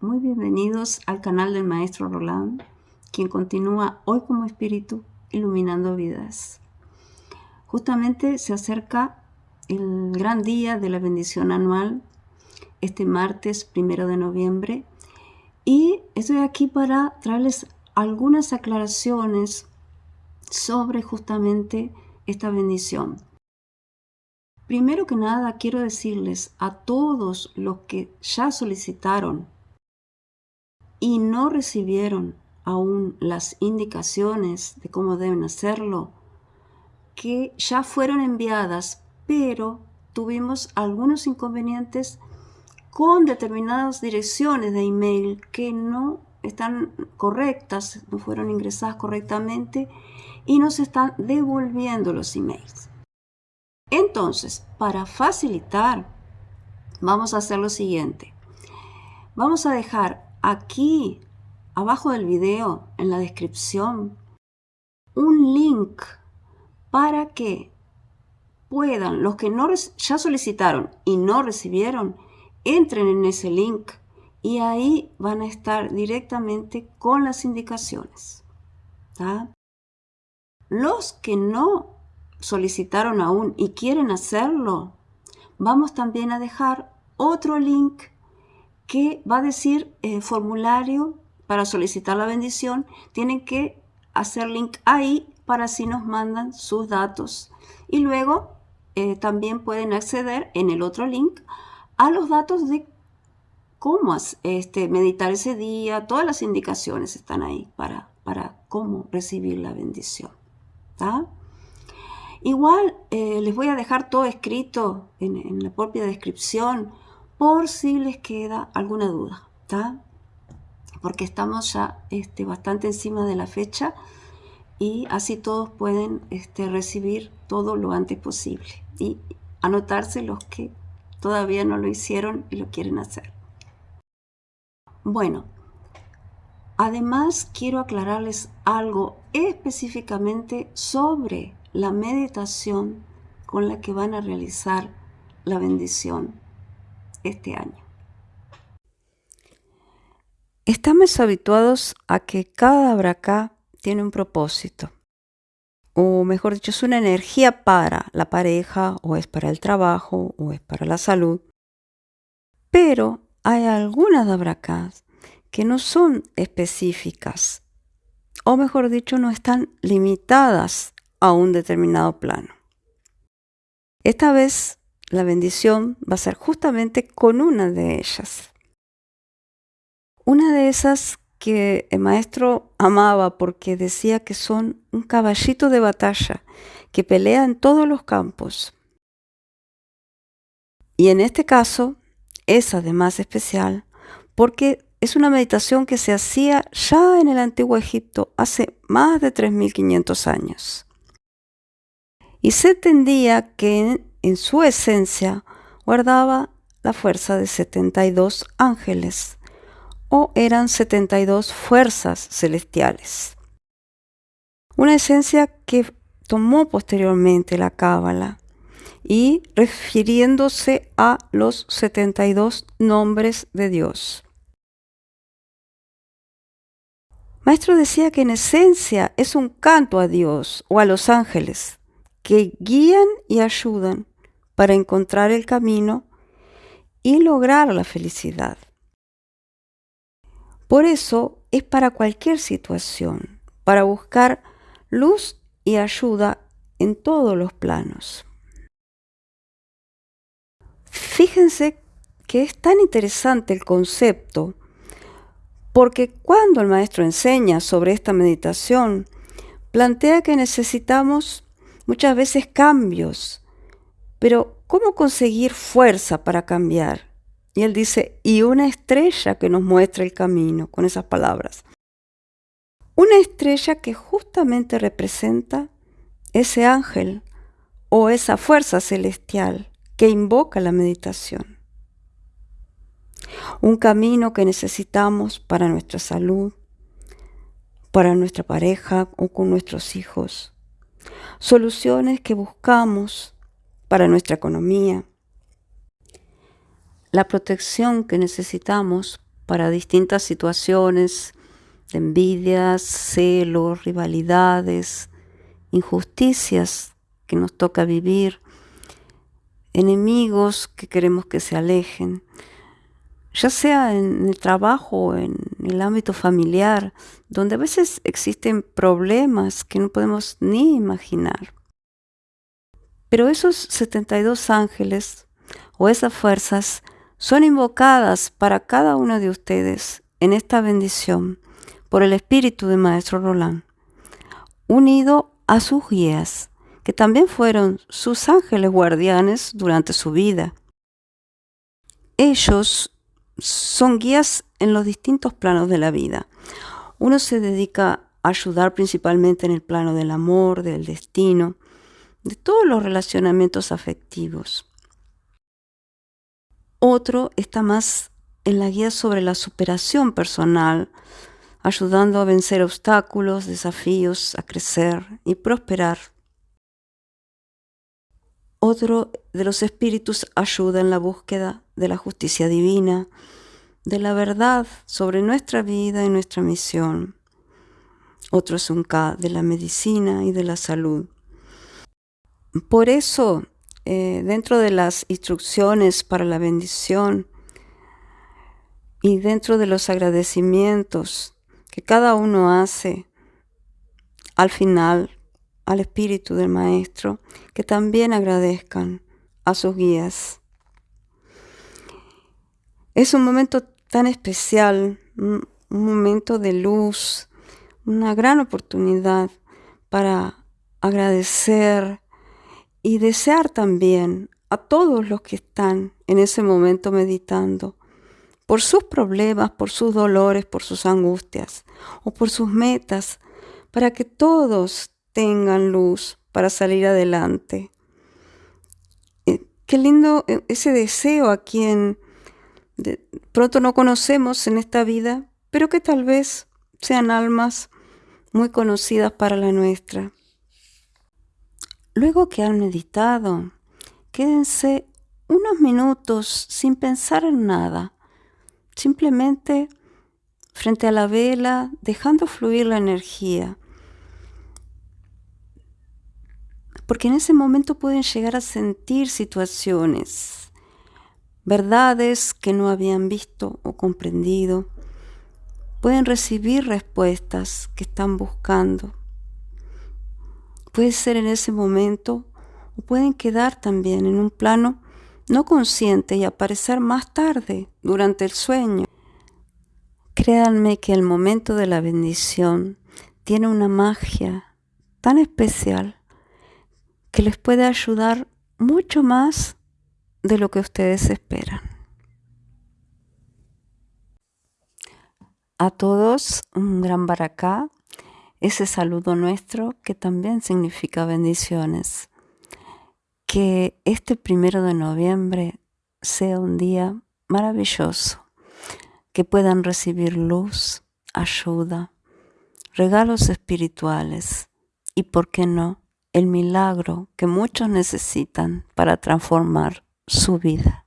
muy bienvenidos al canal del Maestro Roland, quien continúa hoy como espíritu iluminando vidas. Justamente se acerca el gran día de la bendición anual, este martes primero de noviembre, y estoy aquí para traerles algunas aclaraciones sobre justamente esta bendición. Primero que nada, quiero decirles a todos los que ya solicitaron y no recibieron aún las indicaciones de cómo deben hacerlo, que ya fueron enviadas, pero tuvimos algunos inconvenientes con determinadas direcciones de email que no están correctas, no fueron ingresadas correctamente y nos están devolviendo los emails. Entonces, para facilitar, vamos a hacer lo siguiente. Vamos a dejar aquí, abajo del video, en la descripción, un link para que puedan, los que no ya solicitaron y no recibieron, entren en ese link y ahí van a estar directamente con las indicaciones. Los que no solicitaron aún y quieren hacerlo, vamos también a dejar otro link que va a decir eh, formulario para solicitar la bendición. Tienen que hacer link ahí para así nos mandan sus datos. Y luego eh, también pueden acceder en el otro link a los datos de cómo este, meditar ese día. Todas las indicaciones están ahí para, para cómo recibir la bendición. Igual eh, les voy a dejar todo escrito en, la propia descripción por si les queda alguna duda, Porque estamos ya este, bastante encima de la fecha y así todos pueden este, recibir todo lo antes posible y anotarse los que todavía no lo hicieron y lo quieren hacer. Bueno, además quiero aclararles algo específicamente sobre la meditación con la que van a realizar la bendición este año. Estamos habituados a que cada abracá tiene un propósito, o mejor dicho, es una energía para la pareja, o es para el trabajo, o es para la salud. Pero hay algunas abracás que no son específicas, o mejor dicho, no están limitadas a un determinado plano. Esta vez la bendición va a ser justamente con una de ellas. Una de esas que el maestro amaba porque decía que son un caballito de batalla que pelea en todos los campos. Y en este caso es además especial porque es una meditación que se hacía ya en el antiguo Egipto hace más de 3.500 años y se entendía que en, su esencia guardaba la fuerza de 72 ángeles o eran 72 fuerzas celestiales. Una esencia que tomó posteriormente la Cábala y refiriéndose a los 72 nombres de Dios. Maestro decía que en esencia es un canto a Dios o a los ángeles, que guían y ayudan para encontrar el camino y lograr la felicidad. Por eso es para cualquier situación, para buscar luz y ayuda en todos los planos. Fíjense que es tan interesante el concepto porque cuando el maestro enseña sobre esta meditación, plantea que necesitamos muchas veces cambios. Pero ¿cómo conseguir fuerza para cambiar? Y él dice, y una estrella que nos muestra el camino, con esas palabras. Una estrella que justamente representa ese ángel o esa fuerza celestial que invoca la meditación. Un camino que necesitamos para nuestra salud, para nuestra pareja o con nuestros hijos soluciones que buscamos para nuestra economía, la protección que necesitamos para distintas situaciones de envidias, celos, rivalidades, injusticias que nos toca vivir, enemigos que queremos que se alejen, ya sea en el trabajo en el ámbito familiar, donde a veces existen problemas que no podemos ni imaginar. Pero esos 72 ángeles o esas fuerzas son invocadas para cada uno de ustedes en esta bendición por el espíritu de Maestro Roland, unido a sus guías, que también fueron sus ángeles guardianes durante su vida. Ellos son guías en los distintos planos de la vida. Uno se dedica a ayudar principalmente en el plano del amor, del destino, de todos los relacionamientos afectivos. Otro está más en la guía sobre la superación personal, ayudando a vencer obstáculos, desafíos, a crecer y prosperar. Otro de los espíritus ayuda en la búsqueda de la justicia divina, de la verdad sobre nuestra vida y nuestra misión. Otro es un K de la medicina y de la salud. Por eso eh, dentro de las instrucciones para la bendición y dentro de los agradecimientos que cada uno hace al final al espíritu del maestro, que también agradezcan a sus guías. Es un momento tan especial, un momento de luz, una gran oportunidad para agradecer y desear también a todos los que están en ese momento meditando por sus problemas, por sus dolores, por sus angustias o por sus metas, para que todos tengan luz para salir adelante. Eh, qué lindo eh, ese deseo a quien de pronto no conocemos en esta vida, pero que tal vez sean almas muy conocidas para la nuestra. Luego que han meditado, quédense unos minutos sin pensar en nada, simplemente frente a la vela, dejando fluir la energía. Porque en ese momento pueden llegar a sentir situaciones, verdades que no habían visto o comprendido. Pueden recibir respuestas que están buscando. Puede ser en ese momento o pueden quedar también en un plano no consciente y aparecer más tarde durante el sueño. Créanme que el momento de la bendición tiene una magia tan especial que les puede ayudar mucho más de lo que ustedes esperan. A todos un gran baracá ese saludo nuestro que también significa bendiciones. Que este primero de noviembre sea un día maravilloso, que puedan recibir luz, ayuda, regalos espirituales y, ¿por qué no?, el milagro que muchos necesitan para transformar su vida.